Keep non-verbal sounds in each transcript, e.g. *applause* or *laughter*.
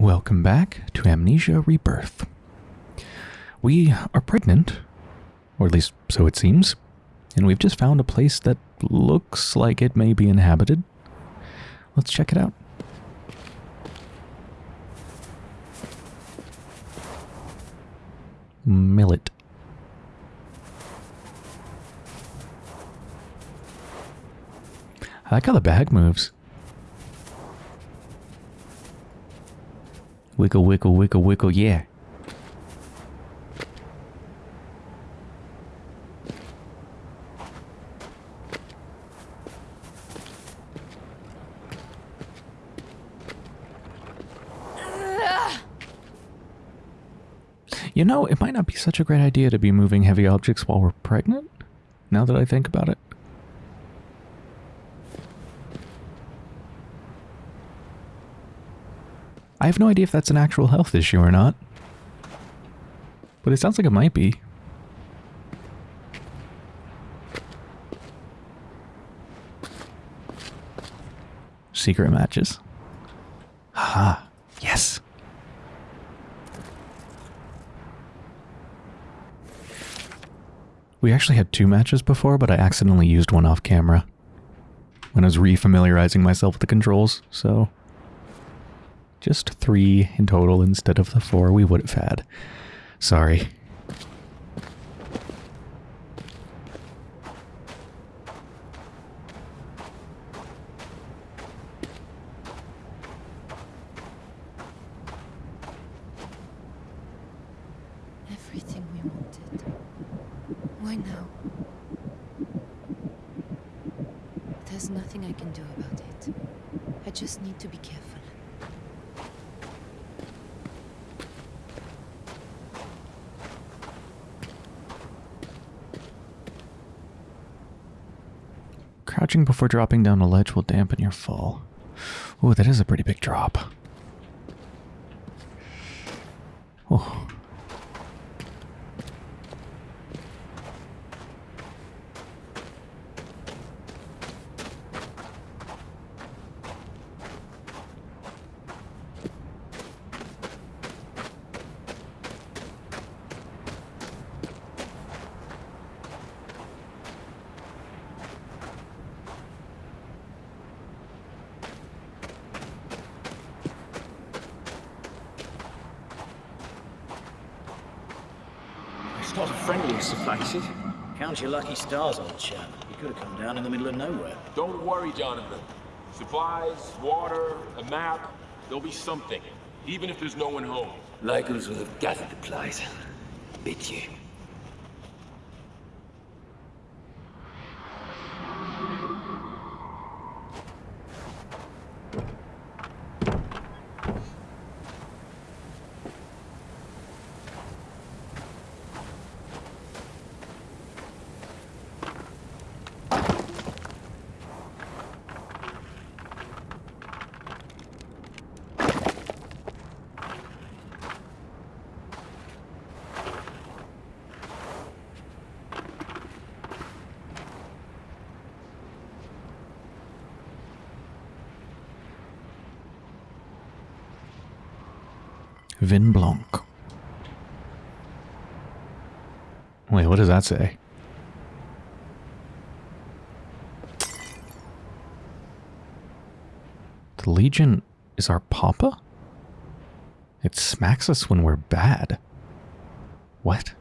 Welcome back to Amnesia Rebirth. We are pregnant, or at least so it seems, and we've just found a place that looks like it may be inhabited. Let's check it out. Millet. I like how the bag moves. Wiggle, wiggle, wiggle, wiggle, yeah. You know, it might not be such a great idea to be moving heavy objects while we're pregnant, now that I think about it. I have no idea if that's an actual health issue or not. But it sounds like it might be. Secret matches. Ah, yes. We actually had two matches before, but I accidentally used one off camera when I was refamiliarizing myself with the controls, so just three in total instead of the four we would have had. Sorry. Everything we wanted. Why now? There's nothing I can do about it. I just need to be careful. Crouching before dropping down a ledge will dampen your fall. Ooh, that is a pretty big drop. Oh. It's not a friendliest of places. Count your lucky stars, old chap. You could have come down in the middle of nowhere. Don't worry, Jonathan. Supplies, water, a map, there'll be something. Even if there's no one home. Locals will have gathered the place. Bet you. Vin Blanc. Wait, what does that say? The Legion is our papa? It smacks us when we're bad. What?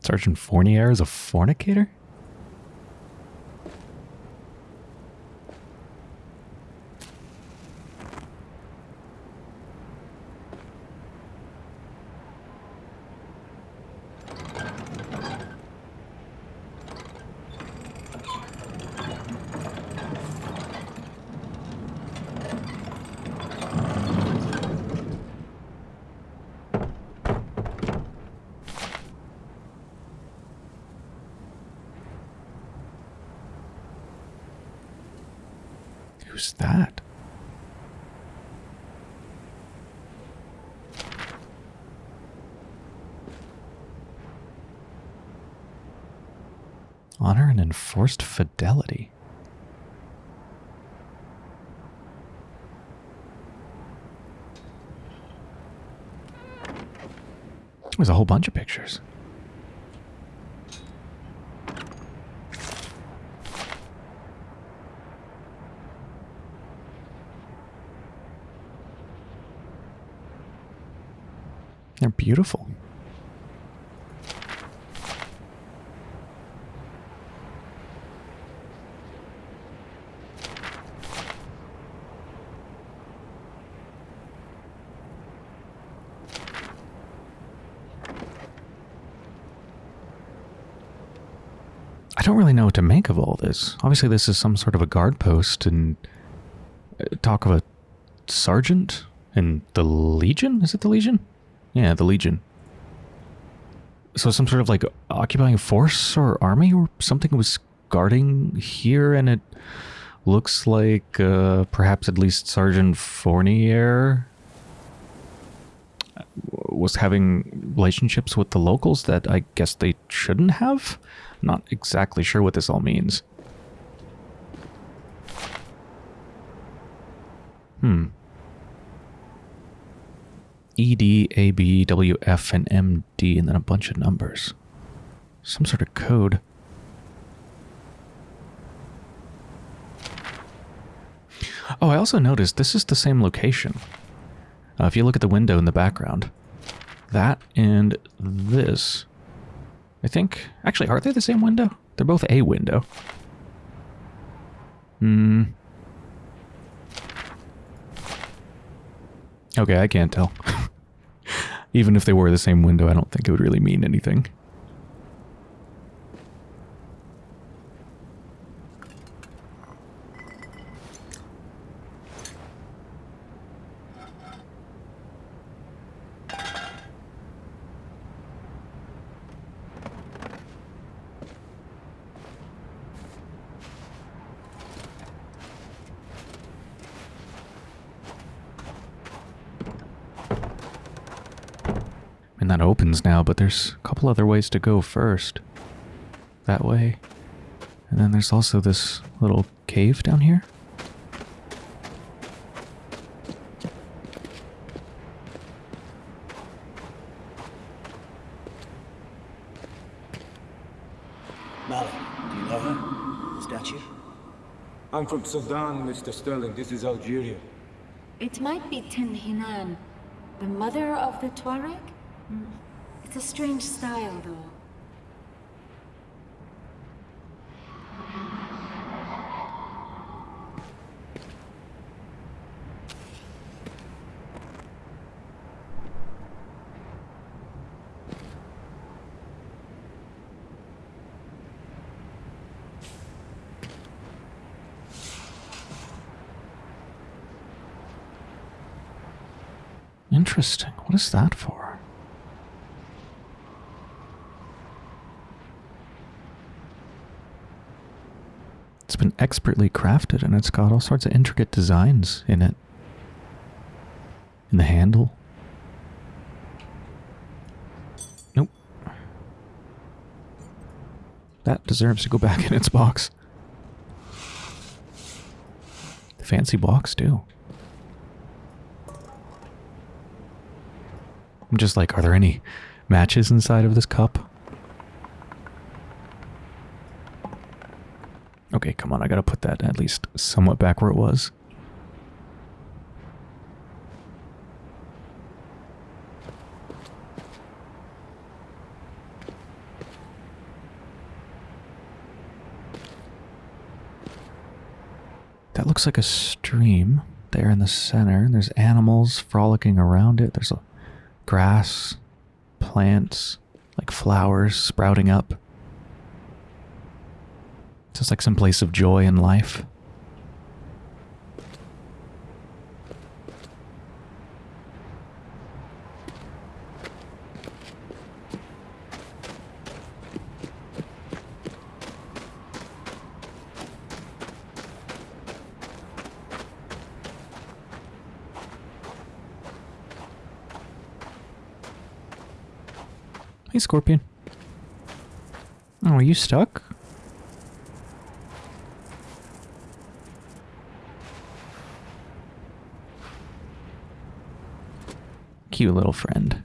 Sergeant Fournier is a fornicator? Who's that? Honor and enforced fidelity. There's a whole bunch of pictures. They're beautiful. I don't really know what to make of all this. Obviously, this is some sort of a guard post, and uh, talk of a sergeant in the Legion. Is it the Legion? Yeah, the Legion. So some sort of like occupying force or army or something was guarding here, and it looks like uh, perhaps at least Sergeant Fournier was having relationships with the locals that I guess they shouldn't have. Not exactly sure what this all means. Hmm. E D A B W F and M D and then a bunch of numbers. Some sort of code. Oh, I also noticed this is the same location. Uh, if you look at the window in the background, that and this, I think, actually, are they the same window? They're both a window. Hmm. Okay, I can't tell. *laughs* Even if they were the same window, I don't think it would really mean anything. And that opens now, but there's a couple other ways to go first. That way. And then there's also this little cave down here. Malik, do you know her? The statue? I'm from Sudan, Mr. Sterling. This is Algeria. It might be Tin Hinan, the mother of the Tuareg? Mm. It's a strange style, though. Interesting. What is that for? It's been expertly crafted and it's got all sorts of intricate designs in it. In the handle. Nope. That deserves to go back in its box. The fancy box, too. I'm just like, are there any matches inside of this cup? Okay, come on, I gotta put that at least somewhat back where it was. That looks like a stream there in the center. There's animals frolicking around it. There's grass, plants, like flowers sprouting up. Just like some place of joy in life. Hey, Scorpion. Oh, are you stuck? Thank you, little friend.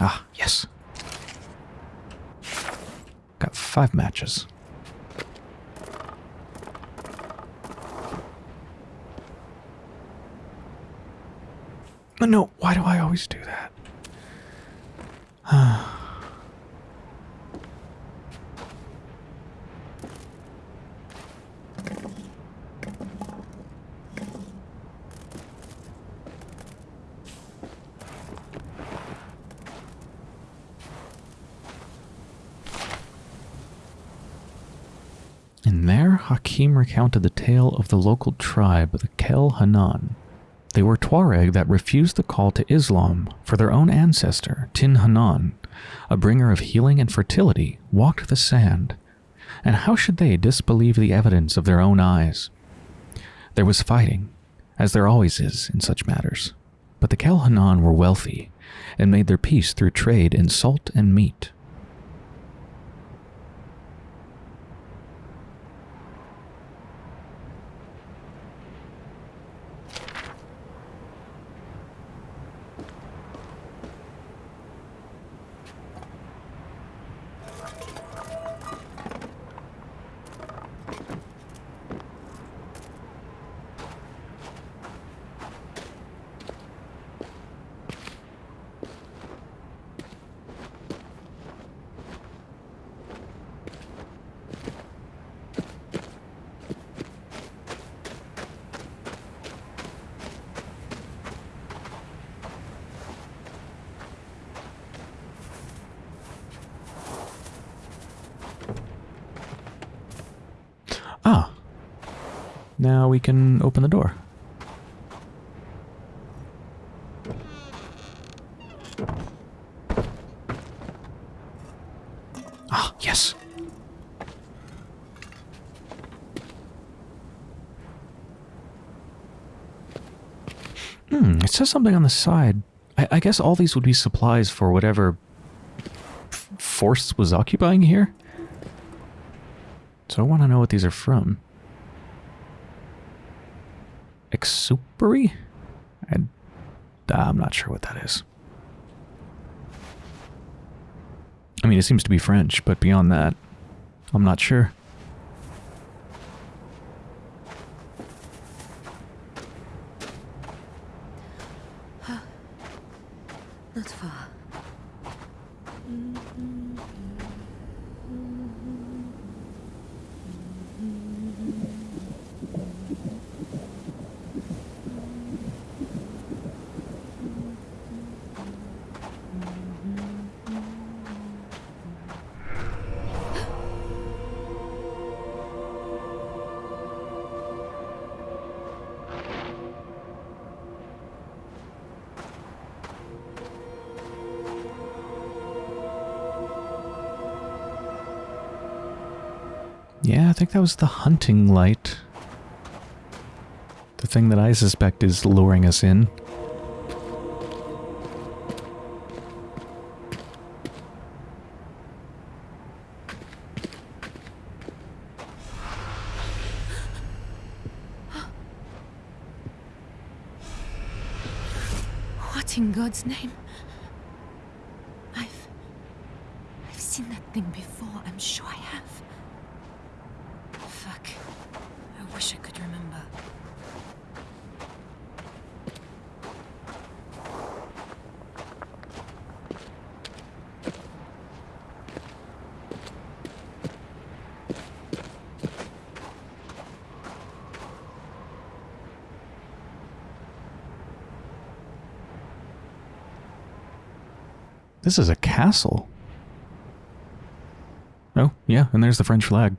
Ah, yes. Got five matches. No, no, why do I always do that? *sighs* In there, Hakim recounted the tale of the local tribe, the Kel Hanan. They were Tuareg that refused the call to Islam, for their own ancestor, Tin Hinan, a bringer of healing and fertility, walked the sand. And how should they disbelieve the evidence of their own eyes? There was fighting, as there always is in such matters. But the Kel Hanan were wealthy, and made their peace through trade in salt and meat. Ah. Now we can open the door. Ah, yes. Hmm, it says something on the side. I, I guess all these would be supplies for whatever force was occupying here. So I want to know what these are from. Exupery? I, I'm not sure what that is. I mean, it seems to be French, but beyond that, I'm not sure. Yeah, I think that was the hunting light. The thing that I suspect is luring us in. What in God's name? I've. I've seen that thing before. I'm sure I have. Fuck. I wish I could remember. This is a castle. Oh, yeah, and there's the French flag.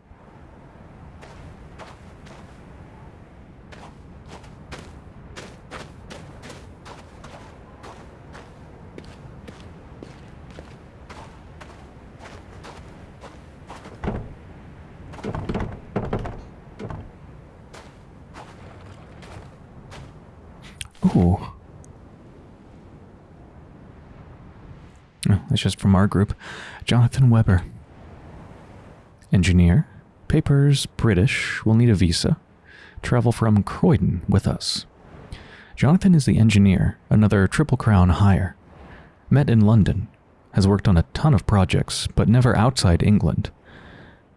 Ooh. Oh, that's just from our group. Jonathan Weber. Engineer. Papers British. Will need a visa. Travel from Croydon with us. Jonathan is the engineer, another Triple Crown hire. Met in London. Has worked on a ton of projects, but never outside England.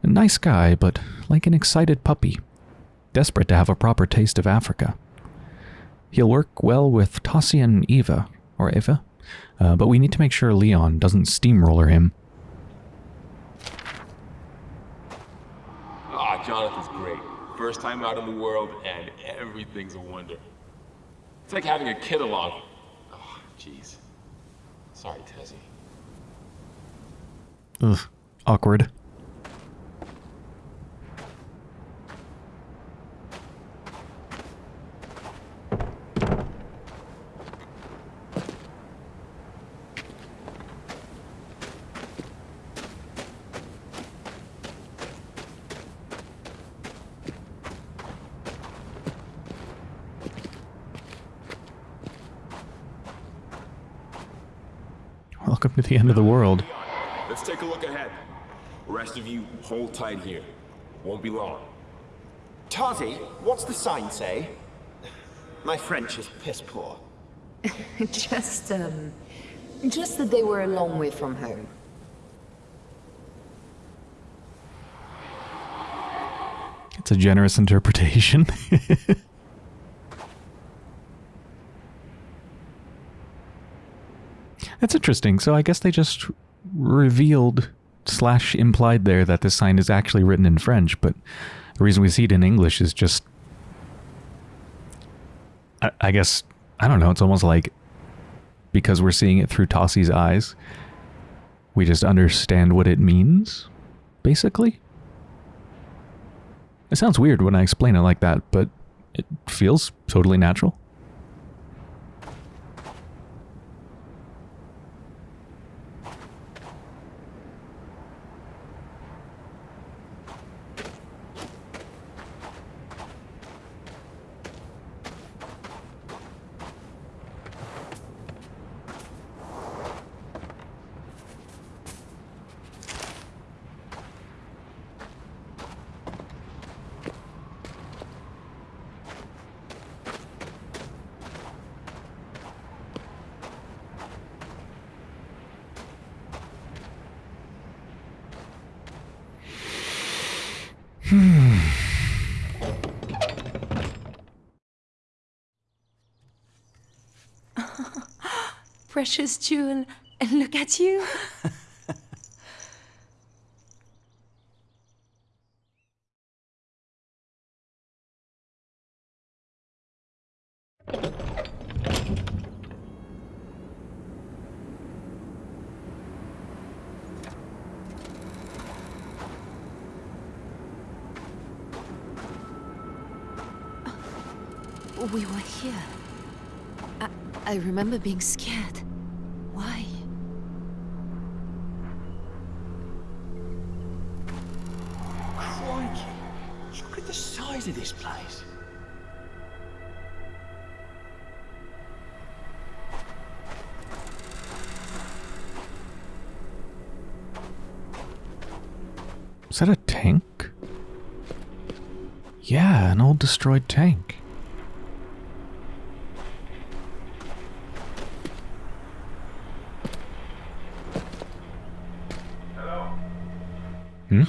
A nice guy, but like an excited puppy. Desperate to have a proper taste of Africa. He'll work well with Tasi and Eva, or Eva, uh, but we need to make sure Leon doesn't steamroller him. Ah, Jonathan's great. First time out in the world, and everything's a wonder. It's like having a kid along. Oh, jeez. Sorry, Tasi. Ugh, awkward. Welcome to the end of the world. Let's take a look ahead. The rest of you, hold tight here. Won't be long. Tasi, what's the sign say? My French is piss poor. *laughs* just, um... Just that they were a long way from home. It's a generous interpretation. *laughs* That's interesting. So I guess they just revealed slash implied there that this sign is actually written in French, but the reason we see it in English is just I, I guess I don't know, it's almost like because we're seeing it through Tasi's eyes, we just understand what it means, basically. It sounds weird when I explain it like that, but it feels totally natural. Precious jewel, and look at you. We were here. I, I remember being scared. The size of this place. Is that a tank? Yeah, an old destroyed tank. Hello? Hmm?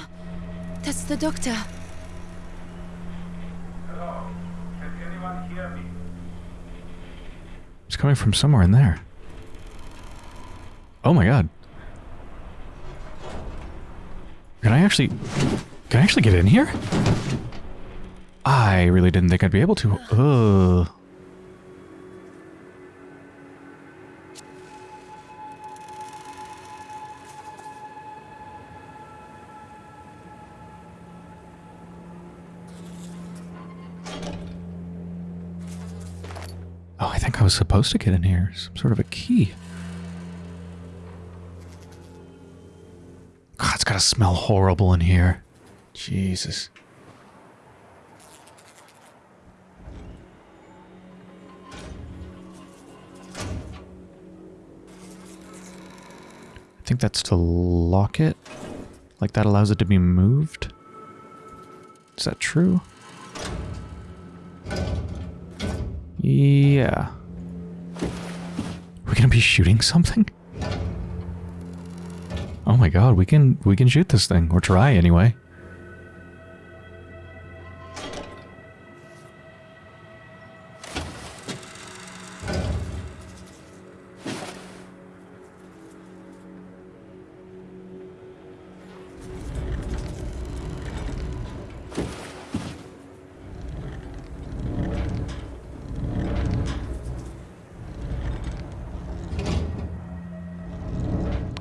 That's the doctor. Coming from somewhere in there. Oh my god. Can I actually... Can I actually get in here? I really didn't think I'd be able to. Ugh. Oh, I think I was supposed to get in here. Some sort of a key. God, it's gotta smell horrible in here. Jesus. I think that's to lock it. Like that allows it to be moved. Is that true? Yeah. We're gonna be shooting something? Oh my god, we can we can shoot this thing, or try anyway.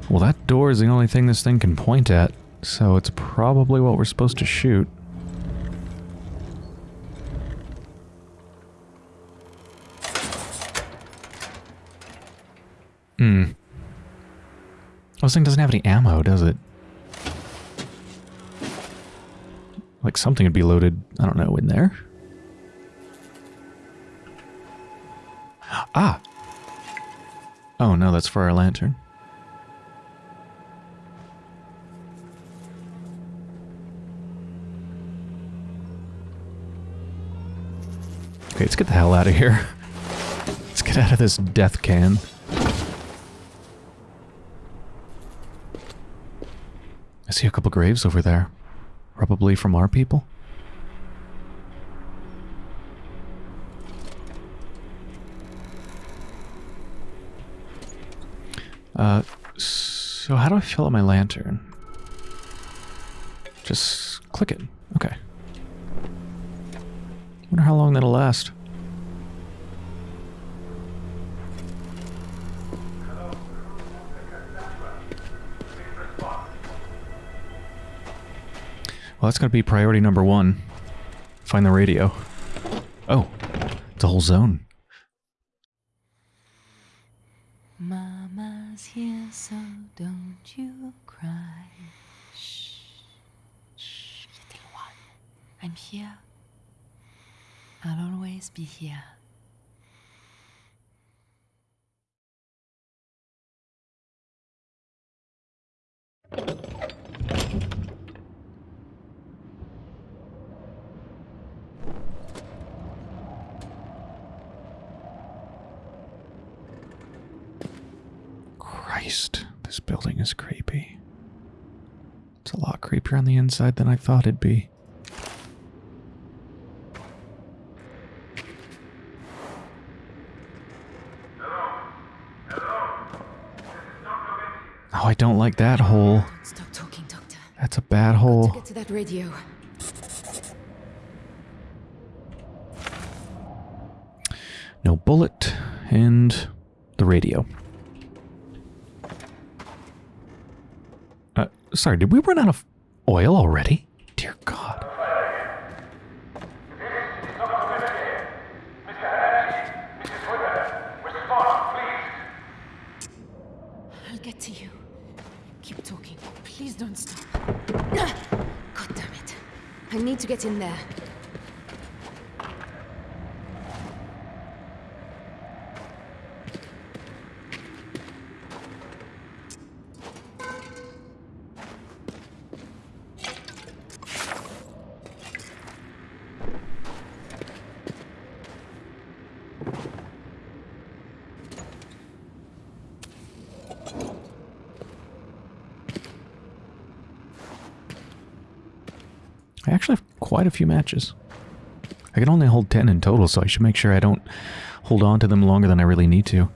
Well, that door is the only thing this thing can point at, so it's probably what we're supposed to shoot. Hmm. This thing doesn't have any ammo, does it? Like something would be loaded, I don't know, in there? Ah! Oh no, that's for our lantern. Okay, let's get the hell out of here. Let's get out of this death can. I see a couple graves over there. Probably from our people. Uh, so how do I fill up my lantern? Just click it. Okay. Wonder how long that'll last. Well, that's going to be priority number one. Find the radio. Oh, it's a whole zone. Mama's here, so don't you cry. Shh, shh, little one. I'm here. I'll always be here. Christ, this building is creepy. It's a lot creepier on the inside than I thought it'd be. Oh, I don't like that hole. Stop talking, Doctor. That's a bad To hole. get to that radio. No bullet and the radio. Uh, sorry, did we run out of oil already? Dear God. I'll get to you. Keep talking. Please don't stop. God damn it. I need to get in there. I actually have quite a few matches. I can only hold 10 in total, so I should make sure I don't hold on to them longer than I really need to.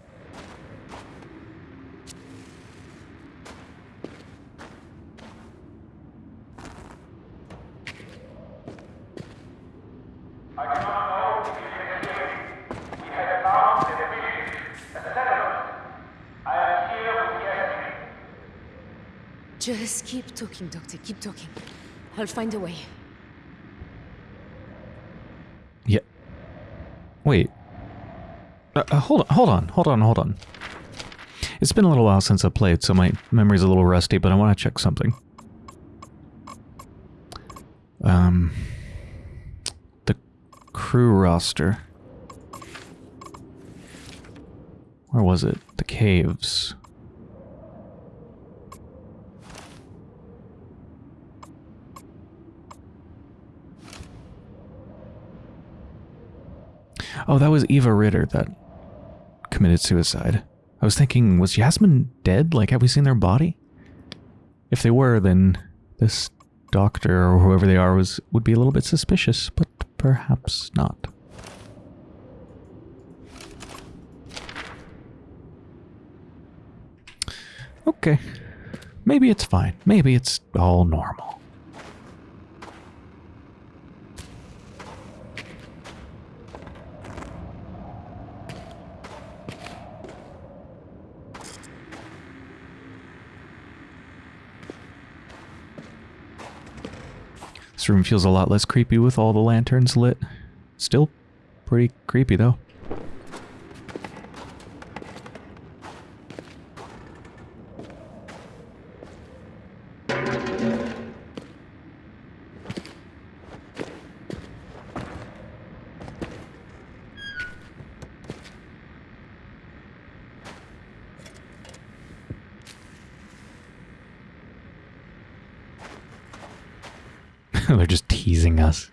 Just keep talking, Doctor. Keep talking. I'll find a way. Wait. Uh, uh, hold on, hold on, hold on, hold on. It's been a little while since I played, so my memory's a little rusty, but I want to check something. Um, the crew roster. Where was it? The caves. Oh, that was Eva Ritter that committed suicide. I was thinking, was Yasmin dead? Like, have we seen their body? If they were, then this doctor or whoever they are was would be a little bit suspicious, but perhaps not. Okay. Maybe it's fine. Maybe it's all normal. This room feels a lot less creepy with all the lanterns lit. Still pretty creepy though. They're just teasing us.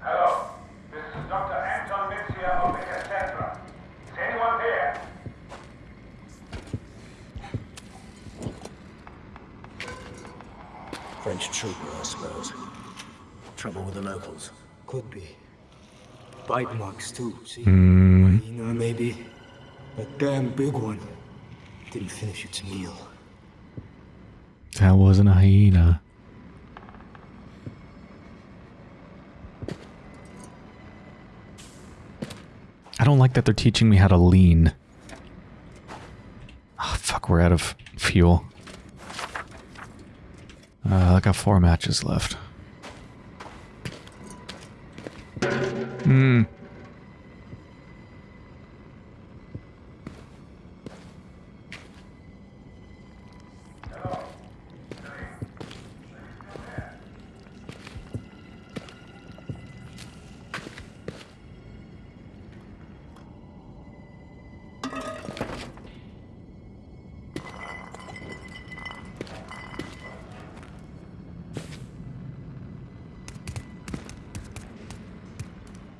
Hello, this is Dr. Anton Mitzia of the Cassandra. Is anyone there? French trooper, I suppose. Trouble with the locals. Could be. Bite marks too, see? Hmm. Hyena, maybe. A damn big one. Didn't finish its meal. That wasn't a hyena. I don't like that they're teaching me how to lean. Oh, fuck, we're out of fuel. Uh, I got four matches left. Hmm.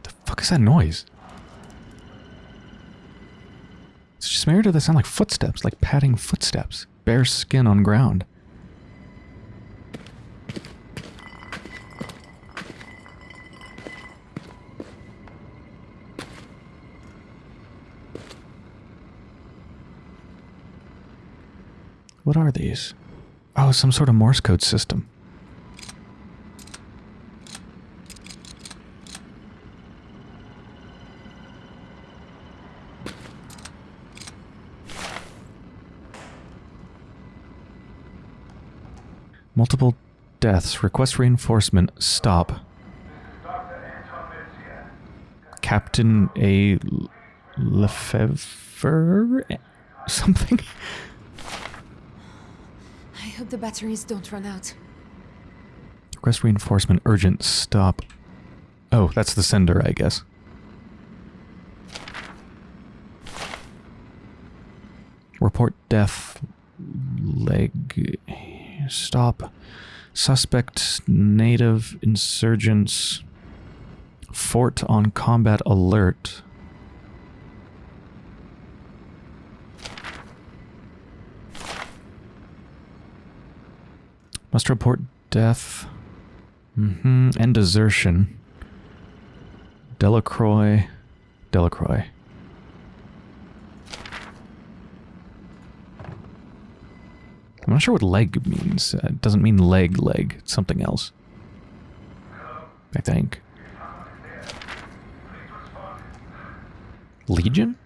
The fuck is that noise? Weird or they sound like footsteps, like padding footsteps. Bare skin on ground. What are these? Oh, some sort of Morse code system. Multiple deaths. Request reinforcement. Stop. Captain A. Lefevre? *laughs* Something? I hope the batteries don't run out. Request reinforcement. Urgent. Stop. Oh, that's the sender, I guess. Report death. Leg. Stop. Suspect native insurgents. Fort on combat alert. Must report death. Mm-hmm. And desertion. Delacroix. Delacroix. I'm not sure what leg means. Uh, it doesn't mean leg, leg. It's something else. I think. Legion?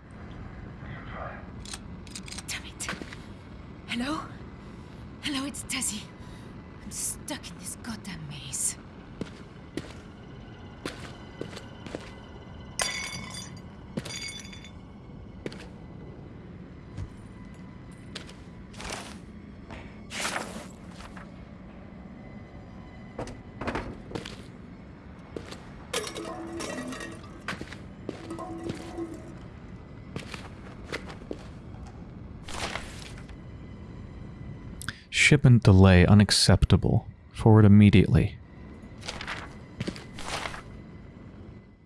Shipment delay unacceptable. Forward immediately.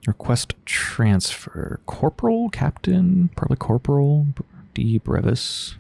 Request transfer. Corporal, Captain, probably Corporal, D. Brevis.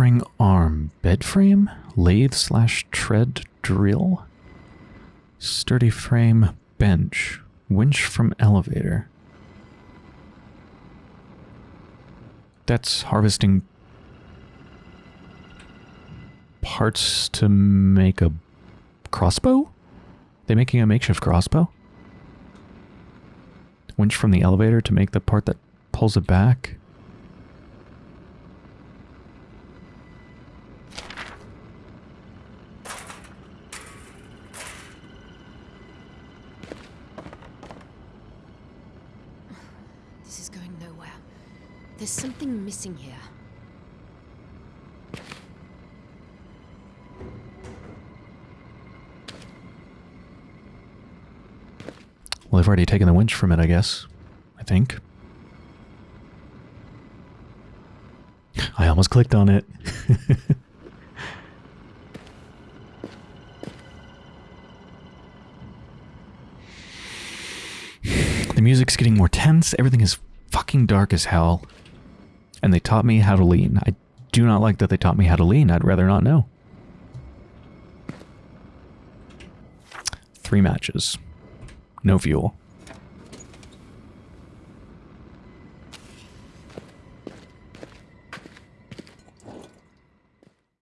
Spring arm bed frame, lathe slash tread drill, sturdy frame bench, winch from elevator. That's harvesting parts to make a crossbow? They making a makeshift crossbow? Winch from the elevator to make the part that pulls it back? This is going nowhere. There's something missing here. Well, they've already taken the winch from it, I guess. I think. I almost clicked on it. *laughs* the music's getting more tense. Everything is fucking dark as hell. And they taught me how to lean. I do not like that they taught me how to lean. I'd rather not know. Three matches. No fuel.